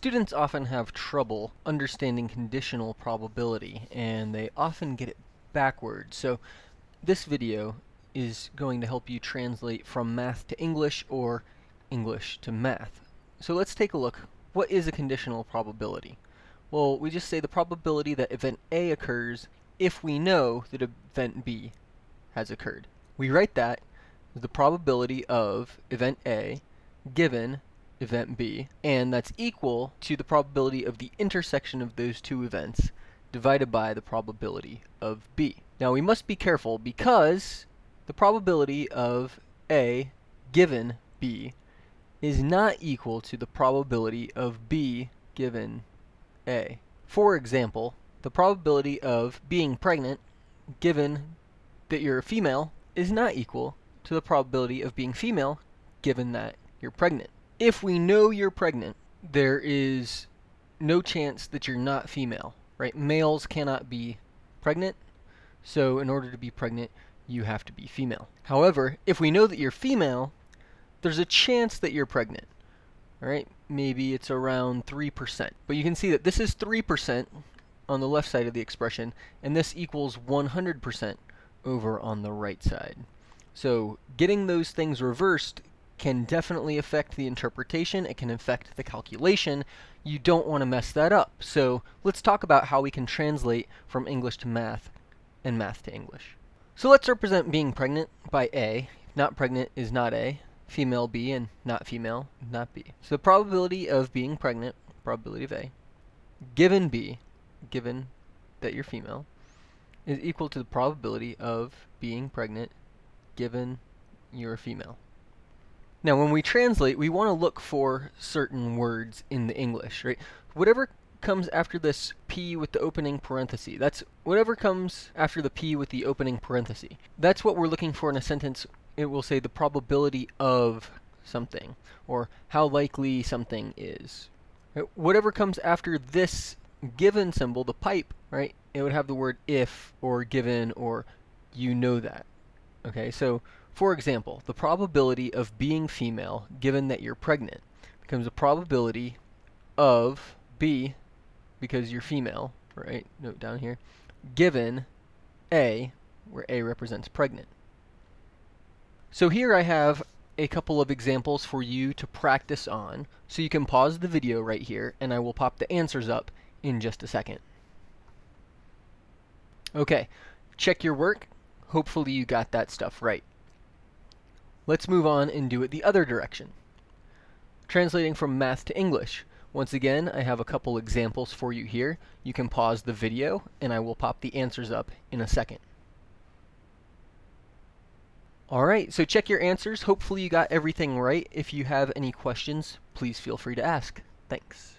Students often have trouble understanding conditional probability, and they often get it backwards. So this video is going to help you translate from math to English or English to math. So let's take a look. What is a conditional probability? Well, we just say the probability that event A occurs if we know that event B has occurred. We write that as the probability of event A given event B, and that's equal to the probability of the intersection of those two events divided by the probability of B. Now we must be careful because the probability of A given B is not equal to the probability of B given A. For example, the probability of being pregnant given that you're a female is not equal to the probability of being female given that you're pregnant if we know you're pregnant, there is no chance that you're not female, right? Males cannot be pregnant, so in order to be pregnant, you have to be female. However, if we know that you're female, there's a chance that you're pregnant, all right? Maybe it's around 3%. But you can see that this is 3% on the left side of the expression, and this equals 100% over on the right side. So getting those things reversed can definitely affect the interpretation. It can affect the calculation. You don't want to mess that up. So let's talk about how we can translate from English to math and math to English. So let's represent being pregnant by A. Not pregnant is not A. Female B and not female, not B. So the probability of being pregnant, probability of A, given B, given that you're female, is equal to the probability of being pregnant given you're a female. Now, when we translate, we want to look for certain words in the English, right? Whatever comes after this P with the opening parenthesis. That's whatever comes after the P with the opening parenthesis. That's what we're looking for in a sentence. It will say the probability of something, or how likely something is. Right? Whatever comes after this given symbol, the pipe, right? It would have the word if, or given, or you know that. Okay, so for example, the probability of being female, given that you're pregnant, becomes a probability of B, because you're female, right? Note down here, given A, where A represents pregnant. So here I have a couple of examples for you to practice on. So you can pause the video right here, and I will pop the answers up in just a second. Okay, check your work. Hopefully you got that stuff right. Let's move on and do it the other direction. Translating from math to English. Once again, I have a couple examples for you here. You can pause the video, and I will pop the answers up in a second. Alright, so check your answers. Hopefully you got everything right. If you have any questions, please feel free to ask. Thanks.